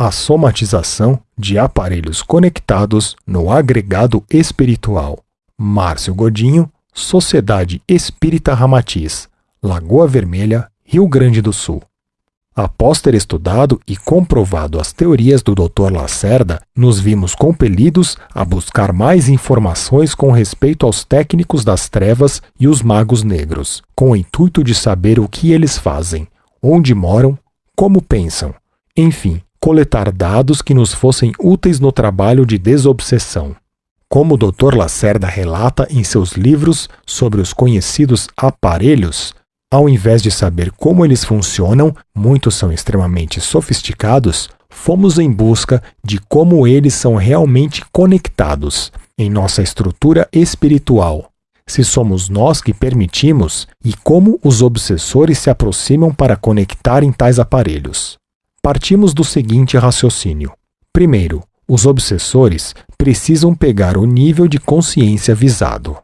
a somatização de aparelhos conectados no agregado espiritual. Márcio Godinho, Sociedade Espírita Ramatiz, Lagoa Vermelha, Rio Grande do Sul. Após ter estudado e comprovado as teorias do Dr. Lacerda, nos vimos compelidos a buscar mais informações com respeito aos técnicos das trevas e os magos negros, com o intuito de saber o que eles fazem, onde moram, como pensam, enfim, coletar dados que nos fossem úteis no trabalho de desobsessão. Como o Dr. Lacerda relata em seus livros sobre os conhecidos aparelhos, ao invés de saber como eles funcionam, muitos são extremamente sofisticados, fomos em busca de como eles são realmente conectados em nossa estrutura espiritual. Se somos nós que permitimos e como os obsessores se aproximam para conectarem tais aparelhos. Partimos do seguinte raciocínio: primeiro, os obsessores precisam pegar o nível de consciência visado.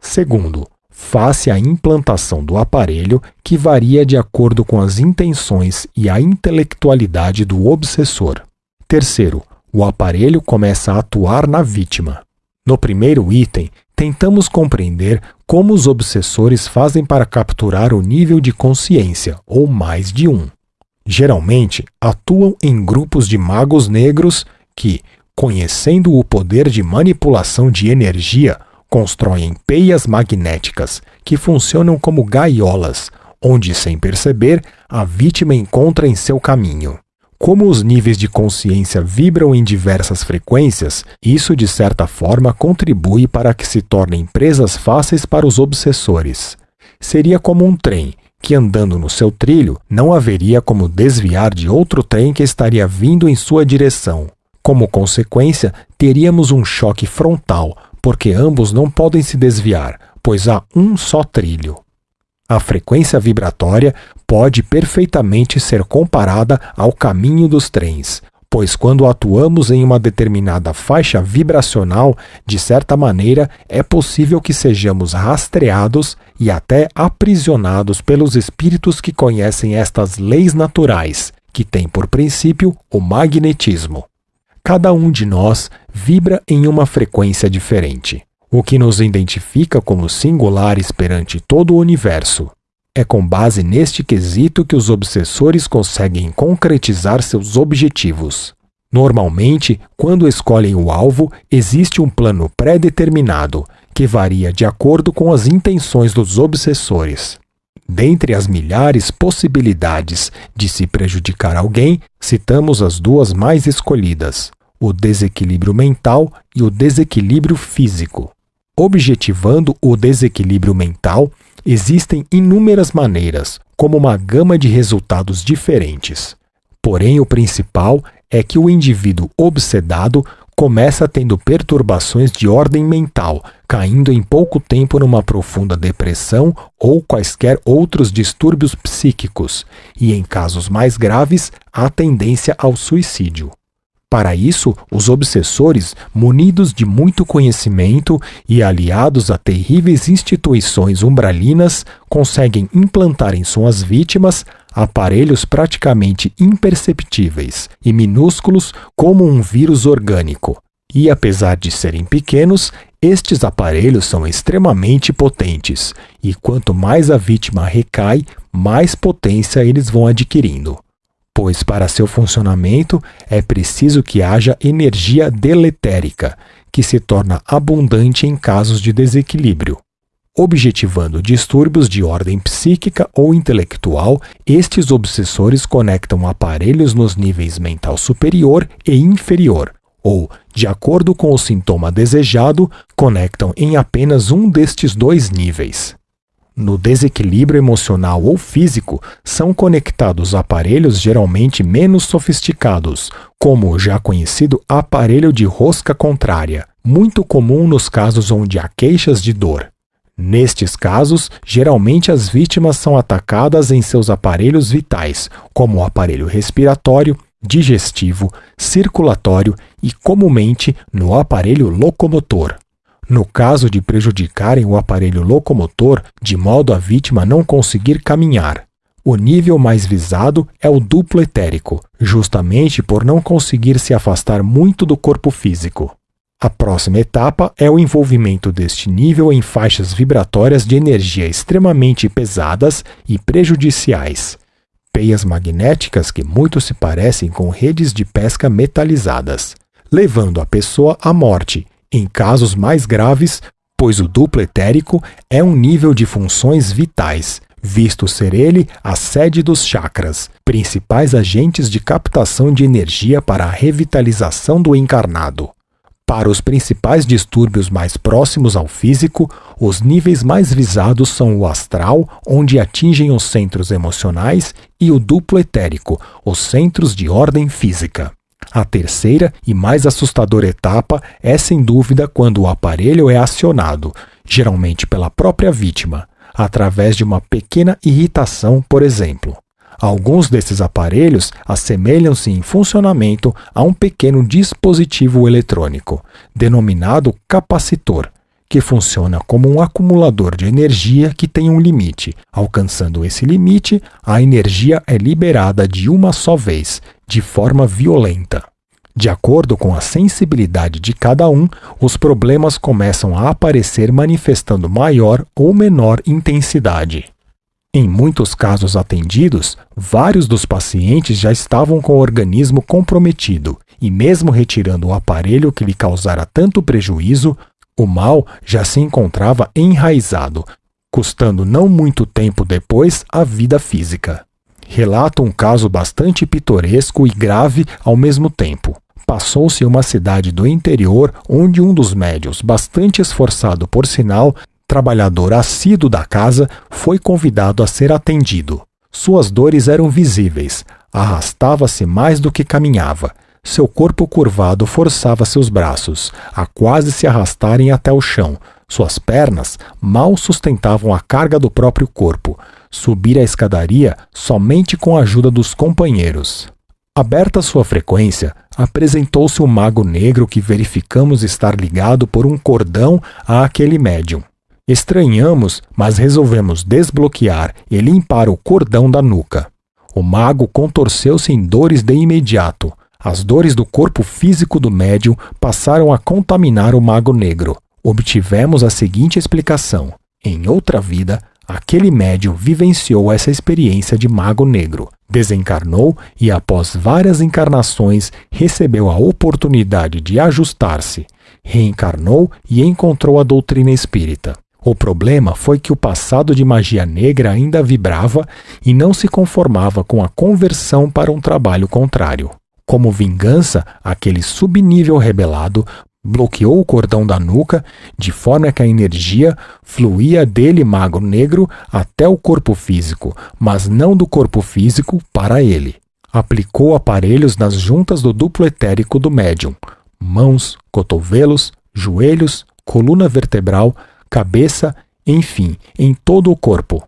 Segundo, face à implantação do aparelho que varia de acordo com as intenções e a intelectualidade do obsessor. Terceiro, o aparelho começa a atuar na vítima. No primeiro item, tentamos compreender como os obsessores fazem para capturar o nível de consciência, ou mais de um. Geralmente, atuam em grupos de magos negros que, conhecendo o poder de manipulação de energia, constroem peias magnéticas que funcionam como gaiolas, onde, sem perceber, a vítima encontra em seu caminho. Como os níveis de consciência vibram em diversas frequências, isso de certa forma contribui para que se tornem presas fáceis para os obsessores. Seria como um trem que, andando no seu trilho, não haveria como desviar de outro trem que estaria vindo em sua direção. Como consequência, teríamos um choque frontal, porque ambos não podem se desviar, pois há um só trilho. A frequência vibratória pode perfeitamente ser comparada ao caminho dos trens, pois quando atuamos em uma determinada faixa vibracional, de certa maneira é possível que sejamos rastreados e até aprisionados pelos espíritos que conhecem estas leis naturais, que têm por princípio o magnetismo. Cada um de nós vibra em uma frequência diferente, o que nos identifica como singulares perante todo o universo. É com base neste quesito que os obsessores conseguem concretizar seus objetivos. Normalmente, quando escolhem o alvo, existe um plano pré-determinado, que varia de acordo com as intenções dos obsessores. Dentre as milhares possibilidades de se prejudicar alguém, citamos as duas mais escolhidas: o desequilíbrio mental e o desequilíbrio físico. Objetivando o desequilíbrio mental, existem inúmeras maneiras, como uma gama de resultados diferentes. Porém, o principal é que o indivíduo obsedado começa tendo perturbações de ordem mental, caindo em pouco tempo numa profunda depressão ou quaisquer outros distúrbios psíquicos, e em casos mais graves, a tendência ao suicídio. Para isso, os obsessores, munidos de muito conhecimento e aliados a terríveis instituições umbralinas, conseguem implantar em suas vítimas aparelhos praticamente imperceptíveis e minúsculos como um vírus orgânico. E apesar de serem pequenos, estes aparelhos são extremamente potentes, e quanto mais a vítima recai, mais potência eles vão adquirindo pois para seu funcionamento é preciso que haja energia deletérica, que se torna abundante em casos de desequilíbrio. Objetivando distúrbios de ordem psíquica ou intelectual, estes obsessores conectam aparelhos nos níveis mental superior e inferior, ou, de acordo com o sintoma desejado, conectam em apenas um destes dois níveis. No desequilíbrio emocional ou físico, são conectados aparelhos geralmente menos sofisticados, como o já conhecido aparelho de rosca contrária, muito comum nos casos onde há queixas de dor. Nestes casos, geralmente as vítimas são atacadas em seus aparelhos vitais, como o aparelho respiratório, digestivo, circulatório e, comumente, no aparelho locomotor. No caso de prejudicarem o aparelho locomotor, de modo a vítima não conseguir caminhar. O nível mais visado é o duplo etérico, justamente por não conseguir se afastar muito do corpo físico. A próxima etapa é o envolvimento deste nível em faixas vibratórias de energia extremamente pesadas e prejudiciais, peias magnéticas que muito se parecem com redes de pesca metalizadas, levando a pessoa à morte, em casos mais graves, pois o duplo etérico é um nível de funções vitais, visto ser ele a sede dos chakras, principais agentes de captação de energia para a revitalização do encarnado. Para os principais distúrbios mais próximos ao físico, os níveis mais visados são o astral, onde atingem os centros emocionais, e o duplo etérico, os centros de ordem física. A terceira e mais assustadora etapa é, sem dúvida, quando o aparelho é acionado, geralmente pela própria vítima, através de uma pequena irritação, por exemplo. Alguns desses aparelhos assemelham-se em funcionamento a um pequeno dispositivo eletrônico, denominado capacitor, que funciona como um acumulador de energia que tem um limite. Alcançando esse limite, a energia é liberada de uma só vez, de forma violenta. De acordo com a sensibilidade de cada um, os problemas começam a aparecer manifestando maior ou menor intensidade. Em muitos casos atendidos, vários dos pacientes já estavam com o organismo comprometido e, mesmo retirando o aparelho que lhe causara tanto prejuízo, o mal já se encontrava enraizado, custando não muito tempo depois a vida física. Relata um caso bastante pitoresco e grave ao mesmo tempo. Passou-se uma cidade do interior onde um dos médios, bastante esforçado por sinal, trabalhador assíduo da casa, foi convidado a ser atendido. Suas dores eram visíveis, arrastava-se mais do que caminhava. Seu corpo curvado forçava seus braços, a quase se arrastarem até o chão. Suas pernas mal sustentavam a carga do próprio corpo. Subir a escadaria somente com a ajuda dos companheiros. Aberta sua frequência, apresentou-se o mago negro que verificamos estar ligado por um cordão a aquele médium. Estranhamos, mas resolvemos desbloquear e limpar o cordão da nuca. O mago contorceu-se em dores de imediato. As dores do corpo físico do médium passaram a contaminar o mago negro. Obtivemos a seguinte explicação: em outra vida, Aquele médium vivenciou essa experiência de mago negro, desencarnou e, após várias encarnações, recebeu a oportunidade de ajustar-se, reencarnou e encontrou a doutrina espírita. O problema foi que o passado de magia negra ainda vibrava e não se conformava com a conversão para um trabalho contrário. Como vingança, aquele subnível rebelado bloqueou o cordão da nuca, de forma que a energia fluía dele, magro negro, até o corpo físico, mas não do corpo físico para ele. Aplicou aparelhos nas juntas do duplo etérico do médium, mãos, cotovelos, joelhos, coluna vertebral, cabeça, enfim, em todo o corpo.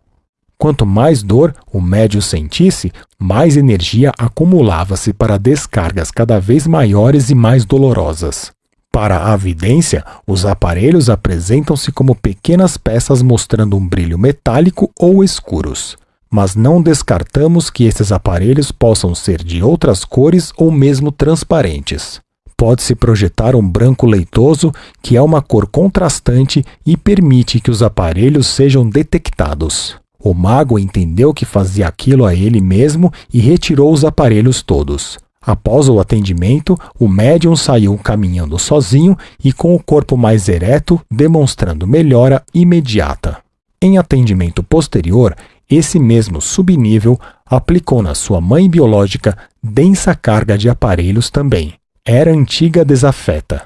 Quanto mais dor o médium sentisse, mais energia acumulava-se para descargas cada vez maiores e mais dolorosas. Para a vidência, os aparelhos apresentam-se como pequenas peças mostrando um brilho metálico ou escuros. Mas não descartamos que esses aparelhos possam ser de outras cores ou mesmo transparentes. Pode-se projetar um branco leitoso, que é uma cor contrastante e permite que os aparelhos sejam detectados. O mago entendeu que fazia aquilo a ele mesmo e retirou os aparelhos todos. Após o atendimento, o médium saiu caminhando sozinho e com o corpo mais ereto, demonstrando melhora imediata. Em atendimento posterior, esse mesmo subnível aplicou na sua mãe biológica densa carga de aparelhos também. Era antiga desafeta.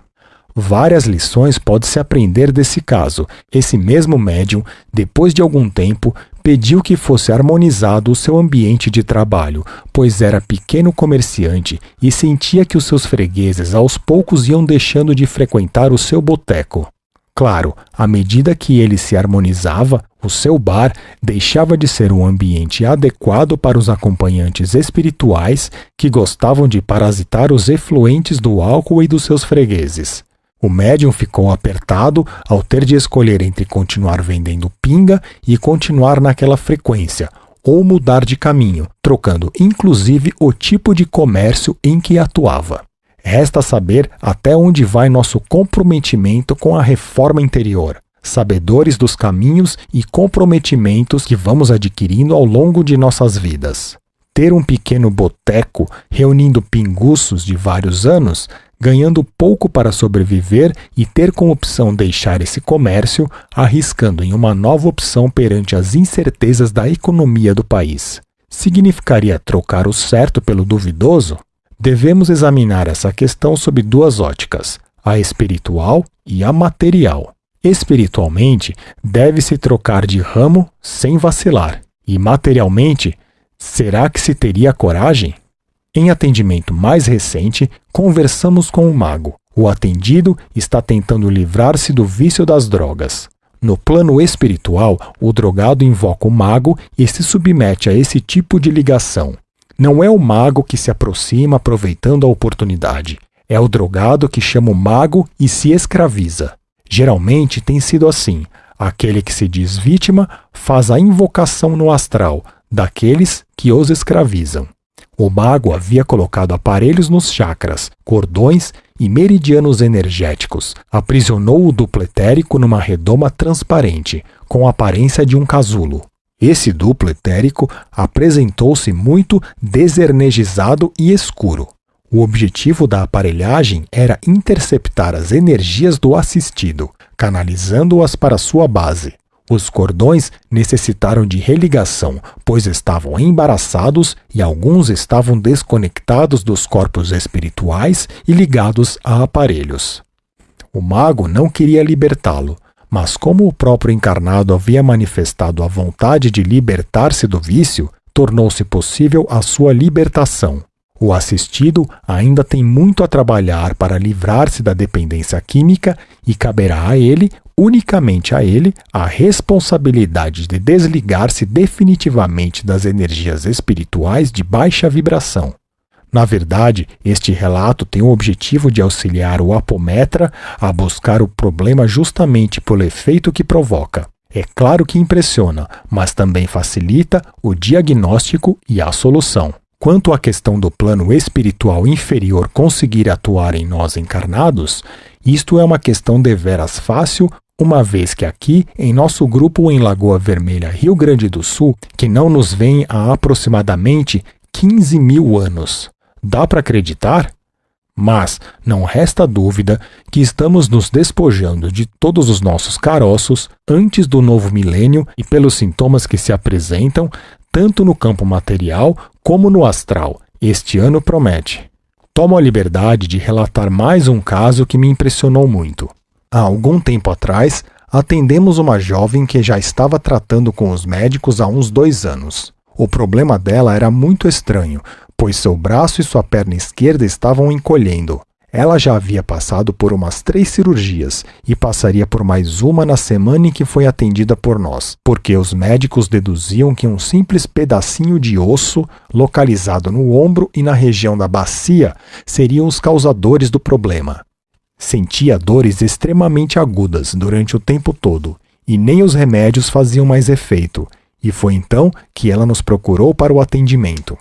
Várias lições pode-se aprender desse caso. Esse mesmo médium, depois de algum tempo, pediu que fosse harmonizado o seu ambiente de trabalho, pois era pequeno comerciante e sentia que os seus fregueses aos poucos iam deixando de frequentar o seu boteco. Claro, à medida que ele se harmonizava, o seu bar deixava de ser um ambiente adequado para os acompanhantes espirituais que gostavam de parasitar os efluentes do álcool e dos seus fregueses. O médium ficou apertado ao ter de escolher entre continuar vendendo pinga e continuar naquela frequência, ou mudar de caminho, trocando inclusive o tipo de comércio em que atuava. Resta saber até onde vai nosso comprometimento com a reforma interior, sabedores dos caminhos e comprometimentos que vamos adquirindo ao longo de nossas vidas. Ter um pequeno boteco reunindo pinguços de vários anos, ganhando pouco para sobreviver e ter como opção deixar esse comércio, arriscando em uma nova opção perante as incertezas da economia do país. Significaria trocar o certo pelo duvidoso? Devemos examinar essa questão sob duas óticas, a espiritual e a material. Espiritualmente, deve-se trocar de ramo sem vacilar, e materialmente, será que se teria coragem? Em atendimento mais recente, conversamos com o mago. O atendido está tentando livrar-se do vício das drogas. No plano espiritual, o drogado invoca o mago e se submete a esse tipo de ligação. Não é o mago que se aproxima aproveitando a oportunidade. É o drogado que chama o mago e se escraviza. Geralmente tem sido assim. Aquele que se diz vítima faz a invocação no astral daqueles que os escravizam. O mago havia colocado aparelhos nos chakras, cordões e meridianos energéticos. Aprisionou o duplo etérico numa redoma transparente, com a aparência de um casulo. Esse duplo etérico apresentou-se muito desenergizado e escuro. O objetivo da aparelhagem era interceptar as energias do assistido, canalizando-as para sua base. Os cordões necessitaram de religação, pois estavam embaraçados e alguns estavam desconectados dos corpos espirituais e ligados a aparelhos. O mago não queria libertá-lo, mas como o próprio encarnado havia manifestado a vontade de libertar-se do vício, tornou-se possível a sua libertação. O assistido ainda tem muito a trabalhar para livrar-se da dependência química e caberá a ele, unicamente a ele, a responsabilidade de desligar-se definitivamente das energias espirituais de baixa vibração. Na verdade, este relato tem o objetivo de auxiliar o apometra a buscar o problema justamente pelo efeito que provoca. É claro que impressiona, mas também facilita o diagnóstico e a solução. Quanto à questão do plano espiritual inferior conseguir atuar em nós encarnados, isto é uma questão deveras fácil, uma vez que aqui, em nosso grupo em Lagoa Vermelha, Rio Grande do Sul, que não nos vem há aproximadamente 15 mil anos. Dá para acreditar? Mas não resta dúvida que estamos nos despojando de todos os nossos caroços antes do novo milênio e pelos sintomas que se apresentam, tanto no campo material como no astral. Este ano promete. Tomo a liberdade de relatar mais um caso que me impressionou muito. Há algum tempo atrás, atendemos uma jovem que já estava tratando com os médicos há uns dois anos. O problema dela era muito estranho, pois seu braço e sua perna esquerda estavam encolhendo. Ela já havia passado por umas três cirurgias e passaria por mais uma na semana em que foi atendida por nós, porque os médicos deduziam que um simples pedacinho de osso localizado no ombro e na região da bacia seriam os causadores do problema. Sentia dores extremamente agudas durante o tempo todo e nem os remédios faziam mais efeito, e foi então que ela nos procurou para o atendimento.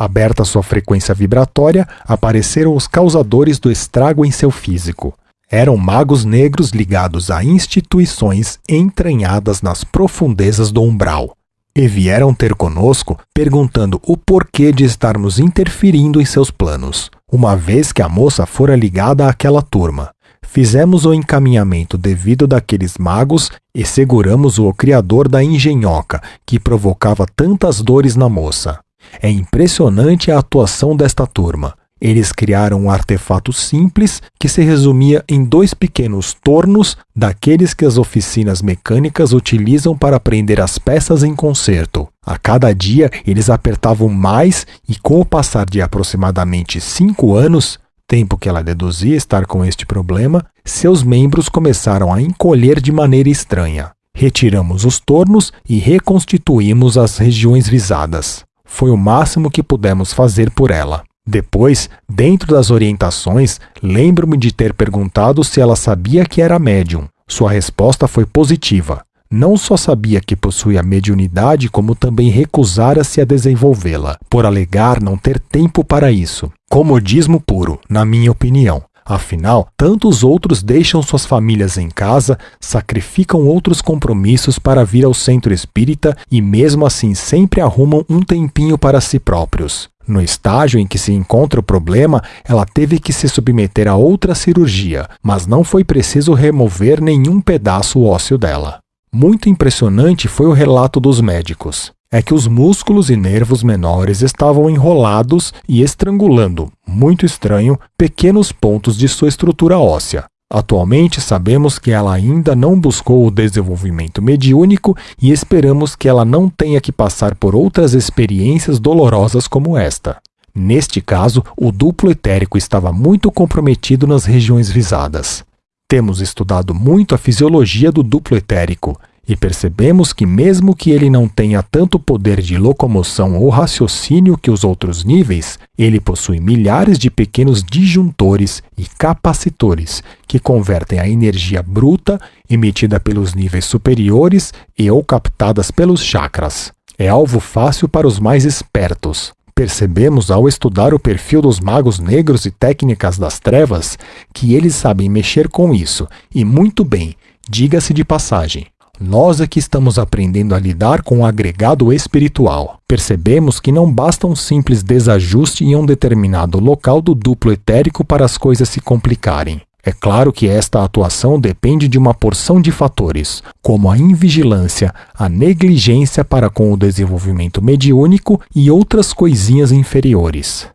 Aberta sua frequência vibratória, apareceram os causadores do estrago em seu físico. Eram magos negros ligados a instituições entranhadas nas profundezas do umbral. E vieram ter conosco perguntando o porquê de estarmos interferindo em seus planos, uma vez que a moça fora ligada àquela turma. Fizemos o encaminhamento devido daqueles magos e seguramos o criador da engenhoca, que provocava tantas dores na moça. É impressionante a atuação desta turma. Eles criaram um artefato simples que se resumia em dois pequenos tornos daqueles que as oficinas mecânicas utilizam para prender as peças em concerto. A cada dia eles apertavam mais e, com o passar de aproximadamente cinco anos, tempo que ela deduzia estar com este problema, seus membros começaram a encolher de maneira estranha. Retiramos os tornos e reconstituímos as regiões visadas. Foi o máximo que pudemos fazer por ela. Depois, dentro das orientações, lembro-me de ter perguntado se ela sabia que era médium. Sua resposta foi positiva. não só sabia que possuía mediunidade, como também recusara-se a desenvolvê-la, por alegar não ter tempo para isso. Comodismo puro, na minha opinião. Afinal, tantos outros deixam suas famílias em casa, sacrificam outros compromissos para vir ao centro espírita e, mesmo assim, sempre arrumam um tempinho para si próprios. No estágio em que se encontra o problema, ela teve que se submeter a outra cirurgia, mas não foi preciso remover nenhum pedaço ósseo dela. Muito impressionante foi o relato dos médicos. É que os músculos e nervos menores estavam enrolados e estrangulando, muito estranho, pequenos pontos de sua estrutura óssea. Atualmente sabemos que ela ainda não buscou o desenvolvimento mediúnico e esperamos que ela não tenha que passar por outras experiências dolorosas como esta. Neste caso, o duplo etérico estava muito comprometido nas regiões visadas. Temos estudado muito a fisiologia do duplo etérico e percebemos que, mesmo que ele não tenha tanto poder de locomoção ou raciocínio que os outros níveis, ele possui milhares de pequenos disjuntores e capacitores que convertem a energia bruta emitida pelos níveis superiores e ou captadas pelos chakras. É alvo fácil para os mais espertos. Percebemos ao estudar o perfil dos magos negros e técnicas das trevas que eles sabem mexer com isso, e muito bem, diga-se de passagem. Nós é que estamos aprendendo a lidar com o agregado espiritual. Percebemos que não basta um simples desajuste em um determinado local do duplo etérico para as coisas se complicarem. É claro que esta atuação depende de uma porção de fatores, como a invigilância, a negligência para com o desenvolvimento mediúnico e outras coisinhas inferiores.